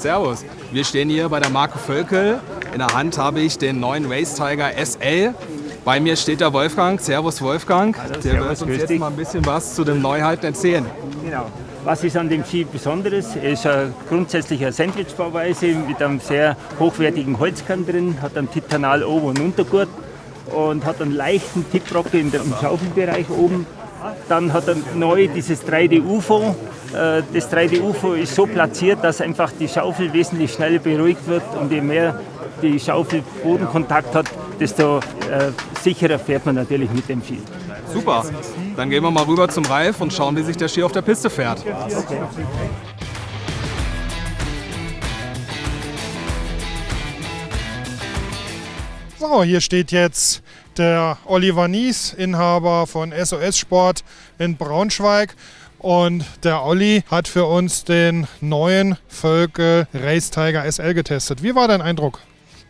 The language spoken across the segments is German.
Servus. Wir stehen hier bei der Marke Völkel. In der Hand habe ich den neuen Race Tiger SL. Bei mir steht der Wolfgang. Servus Wolfgang. Hallo, der servus, wird uns jetzt mal ein bisschen was zu den Neuheiten erzählen. Genau. Was ist an dem Ski Besonderes? Er ist eine grundsätzlich Sandwich-Bauweise mit einem sehr hochwertigen Holzkern drin, hat einen Titanal Ober- und Untergurt und hat einen leichten Tipprocke im Schaufelbereich oben. Dann hat er neu dieses 3D UFO. Äh, Das 3D UFO ist so platziert, dass einfach die Schaufel wesentlich schneller beruhigt wird und je mehr die Schaufel Bodenkontakt hat, desto äh, sicherer fährt man natürlich mit dem Ski. Super. Dann gehen wir mal rüber zum Ralf und schauen, wie sich der Ski auf der Piste fährt. So, hier steht jetzt der Oliver Nies, Inhaber von SOS Sport in Braunschweig. Und der Olli hat für uns den neuen Völkel Race Tiger SL getestet. Wie war dein Eindruck?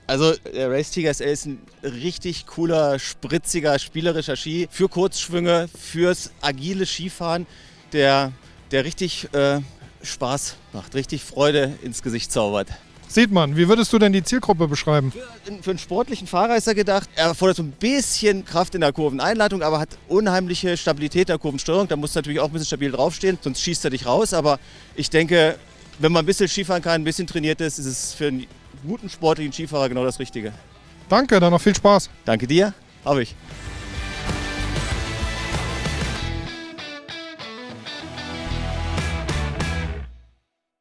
Also der Race Tiger SL ist ein richtig cooler, spritziger, spielerischer Ski für Kurzschwünge, fürs agile Skifahren, der, der richtig äh, Spaß macht, richtig Freude ins Gesicht zaubert. Sieht man, wie würdest du denn die Zielgruppe beschreiben? Für einen sportlichen Fahrer ist er gedacht. Er fordert so ein bisschen Kraft in der Kurveneinleitung, aber hat unheimliche Stabilität in der Kurvensteuerung. Da muss natürlich auch ein bisschen stabil draufstehen, sonst schießt er dich raus. Aber ich denke, wenn man ein bisschen Skifahren kann, ein bisschen trainiert ist, ist es für einen guten sportlichen Skifahrer genau das Richtige. Danke, dann noch viel Spaß. Danke dir, habe ich.